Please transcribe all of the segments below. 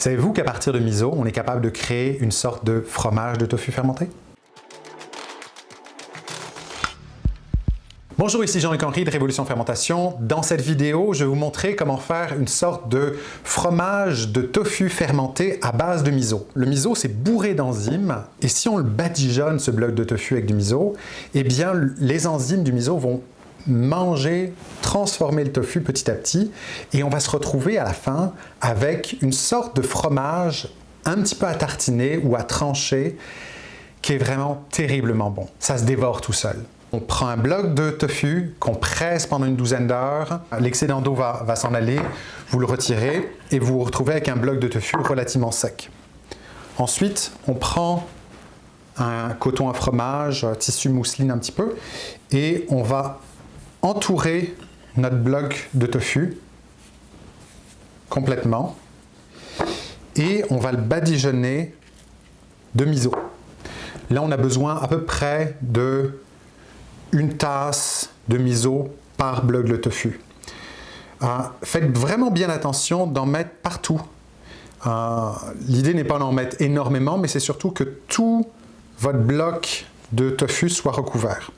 Savez-vous qu'à partir de miso, on est capable de créer une sorte de fromage de tofu fermenté? Bonjour, ici Jean-Luc Henry de Révolution Fermentation. Dans cette vidéo, je vais vous montrer comment faire une sorte de fromage de tofu fermenté à base de miso. Le miso, c'est bourré d'enzymes et si on le badigeonne, ce bloc de tofu avec du miso, eh bien, les enzymes du miso vont manger, transformer le tofu petit à petit et on va se retrouver à la fin avec une sorte de fromage un petit peu à tartiner ou à trancher qui est vraiment terriblement bon. Ça se dévore tout seul. On prend un bloc de tofu qu'on presse pendant une douzaine d'heures. L'excédent d'eau va, va s'en aller, vous le retirez et vous vous retrouvez avec un bloc de tofu relativement sec. Ensuite, on prend un coton à fromage, tissu mousseline un petit peu, et on va entourer notre bloc de tofu complètement et on va le badigeonner de miso. Là, on a besoin à peu près de une tasse de miso par bloc de tofu. Euh, faites vraiment bien attention d'en mettre partout. Euh, l'idée n'est pas d'en mettre énormément, mais c'est surtout que tout votre bloc de tofu soit recouvert.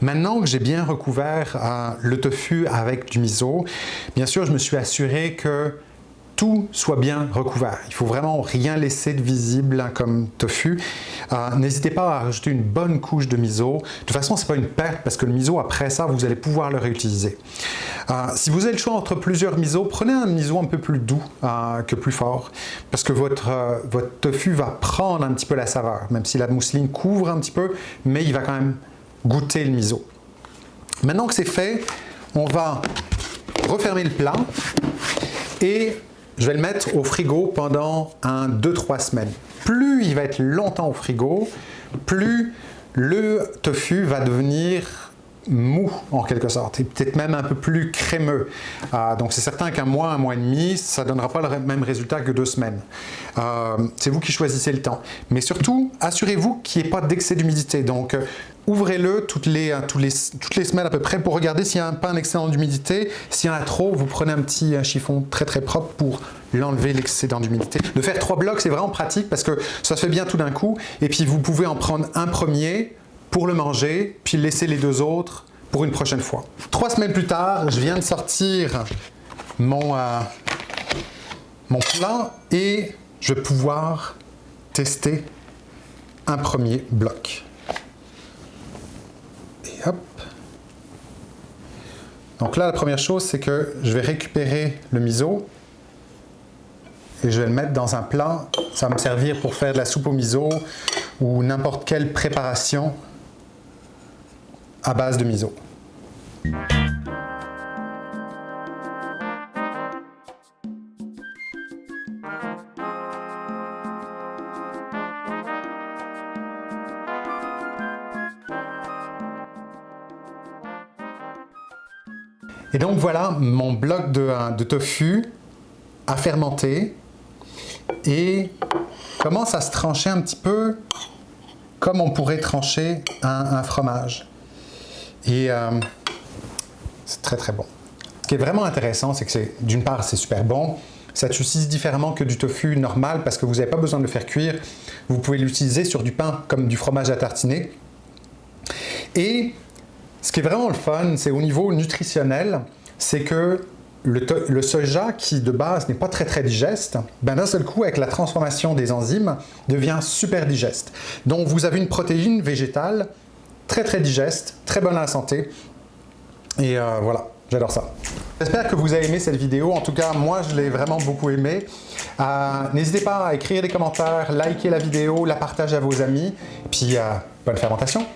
Maintenant que j'ai bien recouvert euh, le tofu avec du miso, bien sûr, je me suis assuré que tout soit bien recouvert. Il faut vraiment rien laisser de visible hein, comme tofu. Euh, n'hésitez pas à rajouter une bonne couche de miso. De toute façon, ce n'est pas une perte parce que le miso, après ça, vous allez pouvoir le réutiliser. Euh, si vous avez le choix entre plusieurs miso, prenez un miso un peu plus doux que plus fort parce que votre, votre tofu va prendre un petit peu la saveur, même si la mousseline couvre un petit peu, mais il va quand même goûter le miso. Maintenant que c'est fait, on va refermer le plat et je vais le mettre au frigo pendant un 2-3 semaines. Plus il va être longtemps au frigo, plus le tofu va devenir mou en quelque sorte, et peut-être même un peu plus crémeux. Euh, donc c'est certain qu'un mois, un mois et demi, ça ne donnera pas le même résultat que deux semaines. Euh, c'est vous qui choisissez le temps. Mais surtout, assurez-vous qu'il n'y ait pas d'excès d'humidité. Donc ouvrez-le toutes les, toutes, les, toutes les semaines à peu près pour regarder s'il n'y a pas un excédent d'humidité. S'il y en a trop, vous prenez un petit chiffon très très propre pour l'enlever l'excédent d'humidité. De faire trois blocs, c'est vraiment pratique parce que ça se fait bien tout d'un coup. Et puis vous pouvez en prendre un premier, pour le manger, puis laisser les deux autres pour une prochaine fois. Trois semaines plus tard, je viens de sortir mon, euh, mon plat et je vais pouvoir tester un premier bloc. Donc là, la première chose, c'est que je vais récupérer le miso et je vais le mettre dans un plat. Ça va me servir pour faire de la soupe au miso ou n'importe quelle préparation à base de miso. Et donc voilà mon bloc de, de tofu à fermenter et commence à se trancher un petit peu comme on pourrait trancher un fromage. Et euh, c'est très très bon. Ce qui est vraiment intéressant, c'est que d'une part, c'est super bon. Ça se différemment que du tofu normal parce que vous n'avez pas besoin de le faire cuire. Vous pouvez l'utiliser sur du pain comme du fromage à tartiner. Et ce qui est vraiment le fun, c'est au niveau nutritionnel, c'est que le, soja, qui de base n'est pas très très digeste, ben d'un seul coup, avec la transformation des enzymes, devient super digeste. Donc vous avez une protéine végétale très très digeste, très bonne à la santé. Et euh, voilà, j'adore ça. J'espère que vous avez aimé cette vidéo. En tout cas, moi, je l'ai vraiment beaucoup aimé. Euh, n'hésitez pas à écrire des commentaires, liker la vidéo, la partager à vos amis. Puis, euh, bonne fermentation